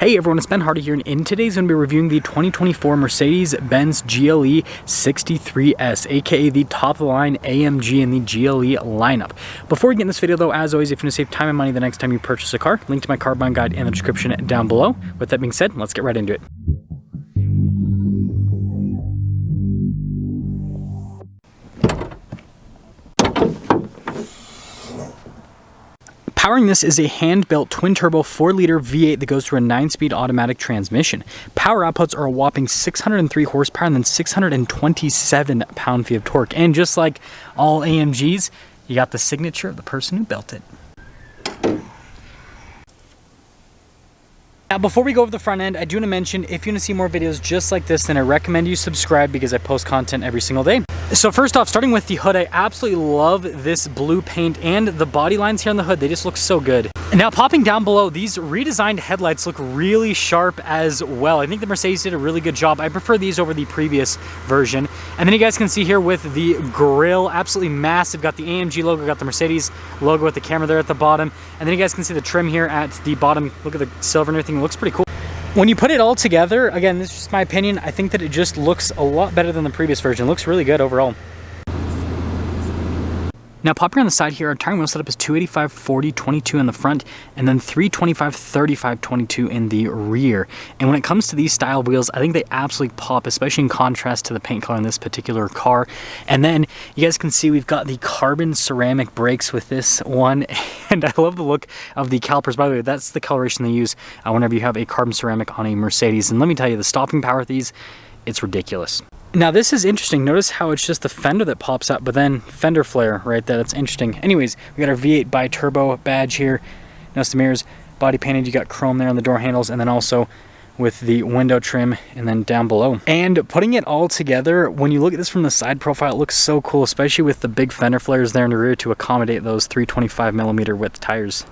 Hey everyone, it's Ben Hardy here, and in today's going to be reviewing the 2024 Mercedes-Benz GLE 63S, aka the top-of-the-line AMG in the GLE lineup. Before we get in this video though, as always, if you want to save time and money the next time you purchase a car, link to my car buying guide in the description down below. With that being said, let's get right into it. Powering this is a hand-built twin-turbo 4-liter V8 that goes through a 9-speed automatic transmission. Power outputs are a whopping 603 horsepower and then 627 pound-feet of torque. And just like all AMGs, you got the signature of the person who built it. Now before we go over the front end, I do want to mention if you want to see more videos just like this, then I recommend you subscribe because I post content every single day. So first off, starting with the hood, I absolutely love this blue paint and the body lines here on the hood. They just look so good. Now popping down below, these redesigned headlights look really sharp as well. I think the Mercedes did a really good job. I prefer these over the previous version. And then you guys can see here with the grill, absolutely massive. Got the AMG logo, got the Mercedes logo with the camera there at the bottom. And then you guys can see the trim here at the bottom. Look at the silver and everything, it looks pretty cool. When you put it all together, again, this is just my opinion, I think that it just looks a lot better than the previous version. It looks really good overall. Now popping on the side here, our tire wheel setup is 285 40 22 in the front and then 325 35 22 in the rear. And when it comes to these style wheels, I think they absolutely pop, especially in contrast to the paint color in this particular car. And then you guys can see we've got the carbon ceramic brakes with this one. And I love the look of the calipers. By the way, that's the coloration they use uh, whenever you have a carbon ceramic on a Mercedes. And let me tell you, the stopping power of these, it's ridiculous. Now this is interesting. Notice how it's just the fender that pops up, but then fender flare right there. That's interesting. Anyways, we got our V8 bi-turbo badge here. Notice the mirrors body painted. You got chrome there on the door handles, and then also with the window trim and then down below. And putting it all together, when you look at this from the side profile, it looks so cool, especially with the big fender flares there in the rear to accommodate those 325 millimeter width tires.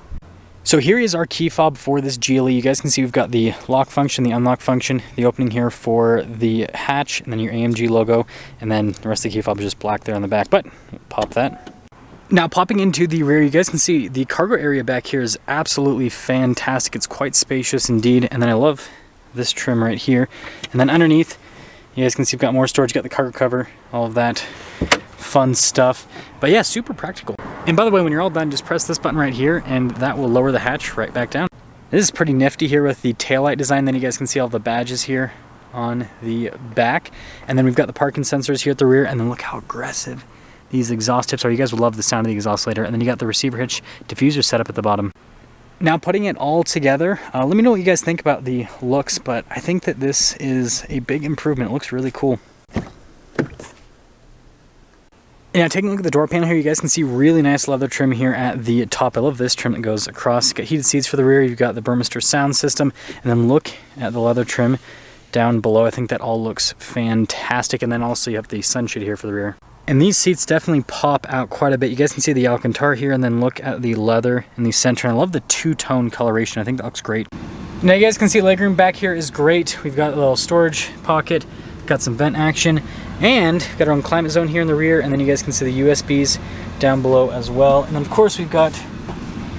So here is our key fob for this GLE. You guys can see we've got the lock function, the unlock function, the opening here for the hatch, and then your AMG logo, and then the rest of the key fob is just black there on the back, but pop that. Now popping into the rear, you guys can see the cargo area back here is absolutely fantastic. It's quite spacious indeed, and then I love this trim right here. And then underneath, you guys can see we've got more storage, got the cargo cover, all of that fun stuff. But yeah, super practical. And by the way, when you're all done, just press this button right here and that will lower the hatch right back down. This is pretty nifty here with the taillight design. Then you guys can see all the badges here on the back. And then we've got the parking sensors here at the rear. And then look how aggressive these exhaust tips are. You guys will love the sound of the exhaust later. And then you got the receiver hitch diffuser setup at the bottom. Now putting it all together, uh, let me know what you guys think about the looks, but I think that this is a big improvement. It looks really cool. Yeah, taking a look at the door panel here, you guys can see really nice leather trim here at the top. I love this trim that goes across. You've got heated seats for the rear, you've got the Burmester sound system, and then look at the leather trim down below. I think that all looks fantastic. And then also you have the sunshade here for the rear. And these seats definitely pop out quite a bit. You guys can see the Alcantara here and then look at the leather in the center. I love the two-tone coloration. I think that looks great. Now you guys can see legroom back here is great. We've got a little storage pocket, got some vent action, and got our own climate zone here in the rear, and then you guys can see the USBs down below as well. And of course we've got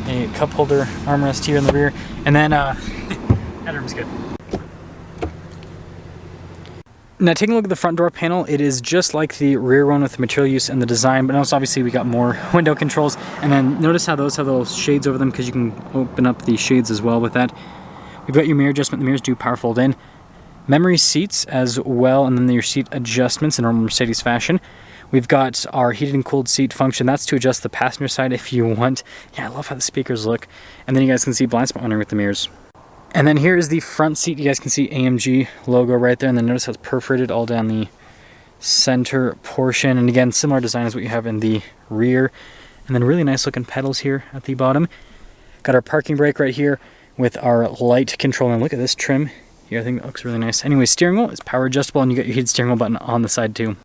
a cup holder armrest here in the rear, and then uh, headroom's good. Now taking a look at the front door panel, it is just like the rear one with the material use and the design, but notice obviously we got more window controls. And then notice how those have little shades over them because you can open up the shades as well with that. We've got your mirror adjustment. The mirrors do power fold in memory seats as well, and then your seat adjustments in normal Mercedes fashion. We've got our heated and cooled seat function. That's to adjust the passenger side if you want. Yeah, I love how the speakers look. And then you guys can see blind spot monitoring with the mirrors. And then here is the front seat. You guys can see AMG logo right there. And then notice how it's perforated all down the center portion. And again, similar design as what you have in the rear. And then really nice looking pedals here at the bottom. Got our parking brake right here with our light control. And look at this trim I think that looks really nice. Anyway, steering wheel is power adjustable and you got your heated steering wheel button on the side too.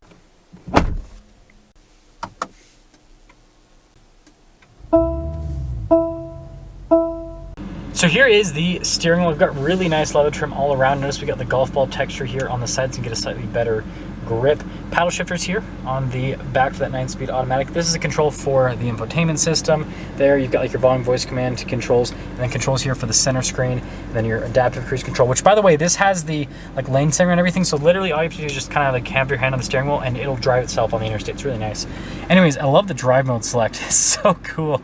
So here is the steering wheel. We've got really nice leather trim all around. Notice we got the golf ball texture here on the sides and get a slightly better grip. Paddle shifters here on the back for that 9-speed automatic. This is a control for the infotainment system. There you've got like your volume voice command controls, and then controls here for the center screen, and then your adaptive cruise control, which by the way, this has the like lane center and everything, so literally all you have to do is just kind of like have your hand on the steering wheel and it'll drive itself on the interstate. It's really nice. Anyways, I love the drive mode select. It's so cool.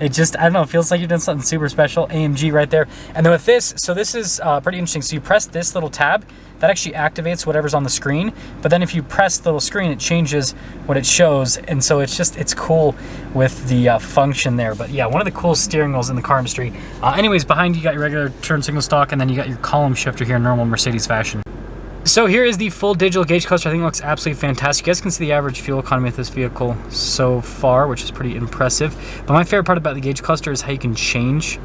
It just, I don't know, it feels like you've done something super special. AMG right there. And then with this, so this is uh, pretty interesting. So you press this little tab, that actually activates whatever's on the screen. But then if you press the little screen, it changes what it shows. And so it's just, it's cool with the uh, function there. But yeah, one of the coolest steering wheels in the car industry. Uh, anyways, behind you got your regular turn signal stock, and then you got your column shifter here in normal Mercedes fashion. So here is the full digital gauge cluster. I think it looks absolutely fantastic. You guys can see the average fuel economy of this vehicle so far, which is pretty impressive. But my favorite part about the gauge cluster is how you can change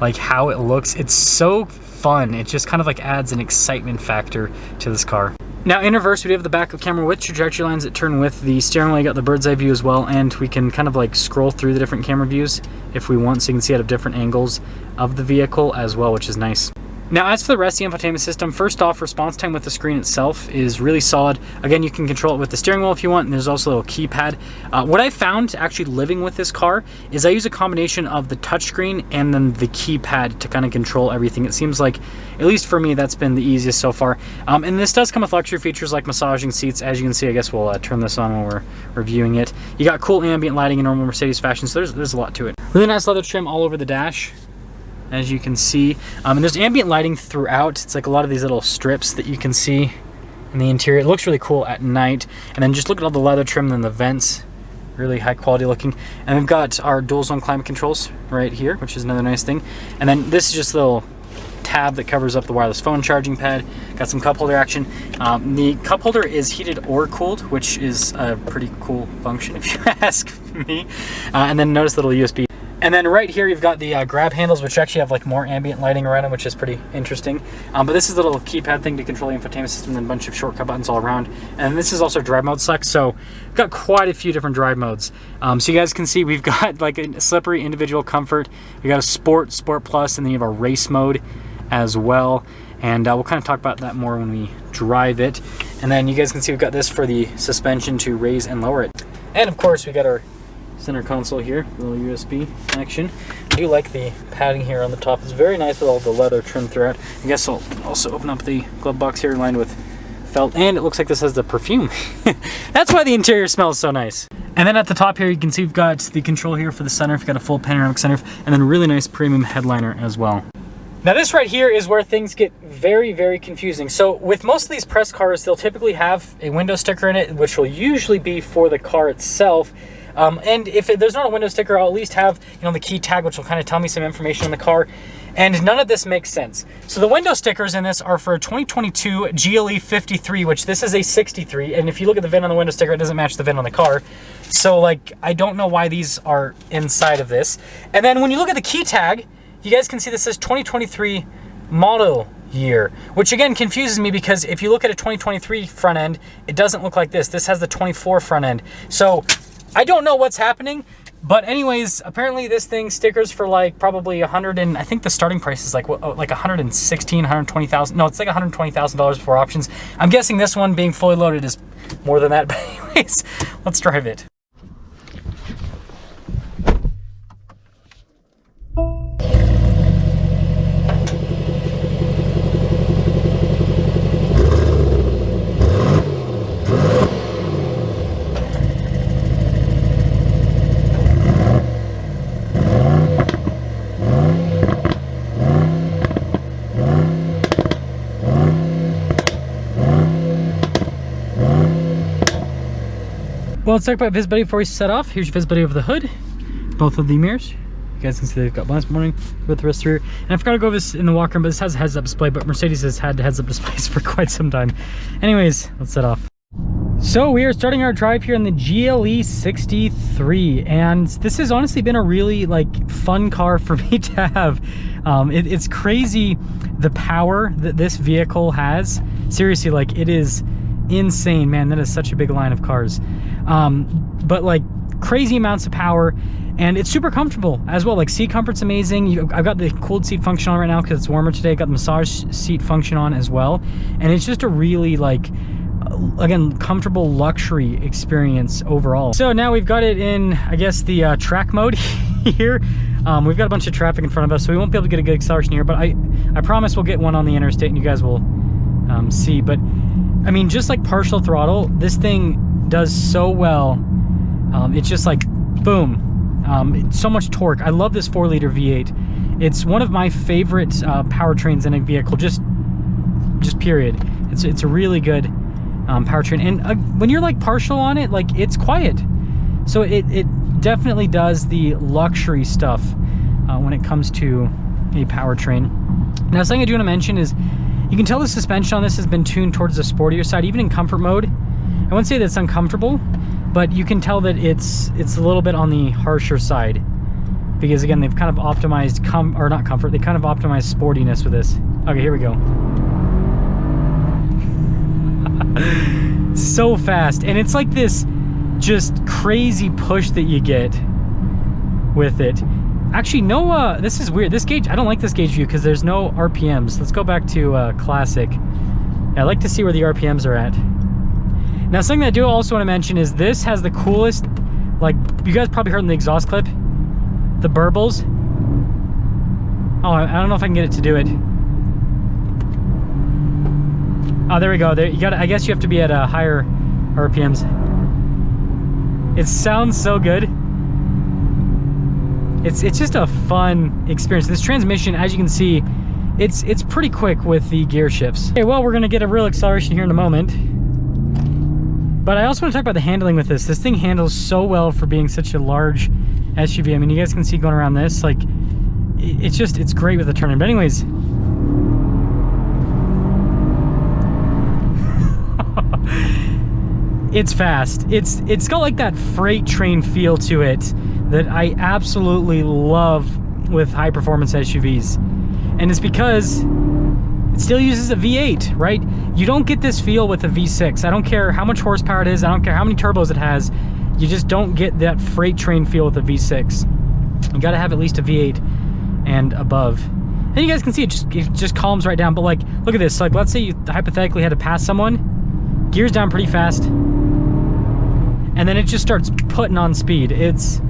like how it looks. It's so fun. It just kind of like adds an excitement factor to this car. Now in reverse, we have the backup camera with trajectory lines that turn with the steering wheel. You got the bird's eye view as well, and we can kind of like scroll through the different camera views if we want, so you can see out of different angles of the vehicle as well, which is nice. Now, as for the rest of the infotainment system, first off, response time with the screen itself is really solid. Again, you can control it with the steering wheel if you want, and there's also a little keypad. Uh, what I found actually living with this car is I use a combination of the touchscreen and then the keypad to kind of control everything. It seems like, at least for me, that's been the easiest so far. Um, and this does come with luxury features like massaging seats. As you can see, I guess we'll uh, turn this on while we're reviewing it. You got cool ambient lighting in normal Mercedes fashion, so there's, there's a lot to it. Really nice leather trim all over the dash as you can see. Um, and there's ambient lighting throughout. It's like a lot of these little strips that you can see in the interior. It looks really cool at night. And then just look at all the leather trim and the vents. Really high quality looking. And we've got our dual zone climate controls right here, which is another nice thing. And then this is just a little tab that covers up the wireless phone charging pad. Got some cup holder action. Um, the cup holder is heated or cooled, which is a pretty cool function if you ask me. Uh, and then notice the little USB and then right here, you've got the uh, grab handles, which actually have like more ambient lighting around them, which is pretty interesting. Um, but this is a little keypad thing to control the infotainment system and a bunch of shortcut buttons all around. And this is also drive mode select. So we've got quite a few different drive modes. Um, so you guys can see we've got like a slippery individual comfort. We got a sport, sport plus, and then you have a race mode as well. And uh, we'll kind of talk about that more when we drive it. And then you guys can see we've got this for the suspension to raise and lower it. And of course, we got our center console here, little USB connection. I do like the padding here on the top. It's very nice with all the leather trim throughout. I guess I'll also open up the glove box here lined with felt and it looks like this has the perfume. That's why the interior smells so nice. And then at the top here, you can see we've got the control here for the sunroof. We've got a full panoramic center and then a really nice premium headliner as well. Now this right here is where things get very, very confusing. So with most of these press cars, they'll typically have a window sticker in it, which will usually be for the car itself. Um, and if it, there's not a window sticker, I'll at least have you know the key tag, which will kind of tell me some information on the car. And none of this makes sense. So the window stickers in this are for a 2022 GLE 53, which this is a 63. And if you look at the VIN on the window sticker, it doesn't match the VIN on the car. So like, I don't know why these are inside of this. And then when you look at the key tag, you guys can see this says 2023 model year, which again confuses me because if you look at a 2023 front end, it doesn't look like this. This has the 24 front end. So I don't know what's happening, but anyways, apparently this thing stickers for like probably a hundred and I think the starting price is like oh, like 116, 120,000. No, it's like 120,000 dollars for options. I'm guessing this one being fully loaded is more than that. But anyways, let's drive it. Well, let's talk about visibility before we set off. Here's your visibility of the hood, both of the mirrors. You guys can see they've got blind spotting with the rest through. And I forgot to go over this in the walk room, but this has a heads-up display, but Mercedes has had heads-up displays for quite some time. Anyways, let's set off. So we are starting our drive here in the GLE 63 and this has honestly been a really like fun car for me to have. Um, it, it's crazy the power that this vehicle has. Seriously, like it is insane, man. That is such a big line of cars. Um, but like crazy amounts of power and it's super comfortable as well. Like seat comfort's amazing. You, I've got the cooled seat function on right now because it's warmer today. Got the massage seat function on as well. And it's just a really like again, comfortable luxury experience overall. So now we've got it in, I guess, the uh, track mode here. Um, we've got a bunch of traffic in front of us, so we won't be able to get a good acceleration here, but I, I promise we'll get one on the interstate and you guys will um, see. But I mean, just like partial throttle, this thing does so well. Um, it's just like, boom, um, so much torque. I love this four liter V8. It's one of my favorite uh, powertrains in a vehicle, just, just period. It's, it's a really good um, powertrain. And uh, when you're like partial on it, like it's quiet. So it, it definitely does the luxury stuff uh, when it comes to a powertrain. Now, something I do want to mention is you can tell the suspension on this has been tuned towards the sportier side, even in comfort mode. I wouldn't say that's uncomfortable, but you can tell that it's it's a little bit on the harsher side. Because again, they've kind of optimized com or not comfort, they kind of optimized sportiness with this. Okay, here we go. so fast. And it's like this just crazy push that you get with it. Actually, no, uh, this is weird. This gauge, I don't like this gauge view because there's no RPMs. Let's go back to uh, Classic. I like to see where the RPMs are at. Now, something that I do also want to mention is this has the coolest, like, you guys probably heard in the exhaust clip, the burbles. Oh, I don't know if I can get it to do it. Oh, there we go. There, you got. I guess you have to be at a higher RPMs. It sounds so good. It's it's just a fun experience. This transmission, as you can see, it's it's pretty quick with the gear shifts. Okay, well, we're gonna get a real acceleration here in a moment. But I also want to talk about the handling with this. This thing handles so well for being such a large SUV. I mean, you guys can see going around this, like, it's just, it's great with the turning. But anyways, it's fast. It's It's got like that freight train feel to it that I absolutely love with high performance SUVs. And it's because it still uses a V8, right? You don't get this feel with a V6. I don't care how much horsepower it is. I don't care how many turbos it has. You just don't get that freight train feel with a V6. You gotta have at least a V8 and above. And you guys can see it just, it just calms right down. But like, look at this. Like, let's say you hypothetically had to pass someone. Gears down pretty fast. And then it just starts putting on speed. It's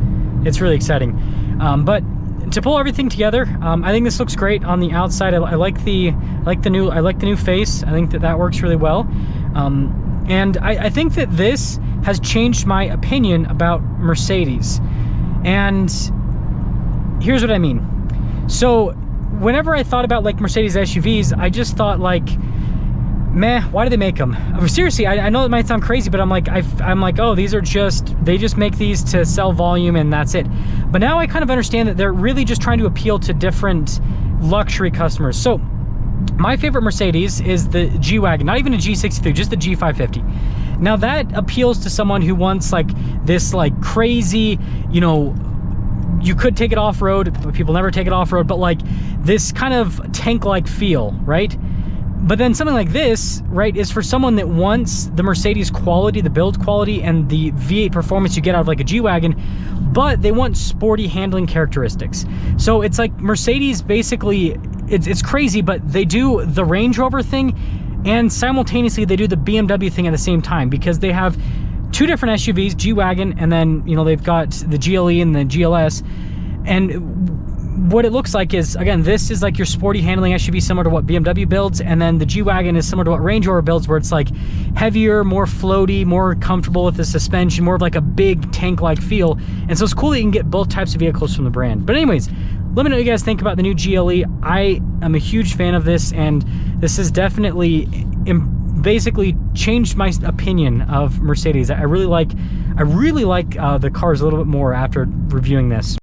it's really exciting. Um, but to pull everything together, um, I think this looks great on the outside. I, I, like the I like the new I like the new face. I think that that works really well. Um, and I, I think that this has changed my opinion about Mercedes. And here's what I mean. So whenever I thought about like Mercedes SUVs, I just thought like meh, why do they make them? Uh, seriously, I, I know it might sound crazy, but I'm like, i am like, oh, these are just, they just make these to sell volume and that's it. But now I kind of understand that they're really just trying to appeal to different luxury customers. So my favorite Mercedes is the G-Wagon, not even a G63, just the G550. Now that appeals to someone who wants like this like crazy, you know, you could take it off-road, but people never take it off-road, but like this kind of tank-like feel, right? But then something like this, right, is for someone that wants the Mercedes quality, the build quality, and the V8 performance you get out of like a G-Wagon, but they want sporty handling characteristics. So it's like Mercedes basically, it's, it's crazy, but they do the Range Rover thing and simultaneously they do the BMW thing at the same time because they have two different SUVs, G-Wagon, and then, you know, they've got the GLE and the GLS. And what it looks like is, again, this is like your sporty handling SUV similar to what BMW builds, and then the G-Wagon is similar to what Range Rover builds, where it's like heavier, more floaty, more comfortable with the suspension, more of like a big tank-like feel. And so it's cool that you can get both types of vehicles from the brand. But anyways, let me know what you guys think about the new GLE. I am a huge fan of this, and this has definitely basically changed my opinion of Mercedes. I really like, I really like uh, the cars a little bit more after reviewing this.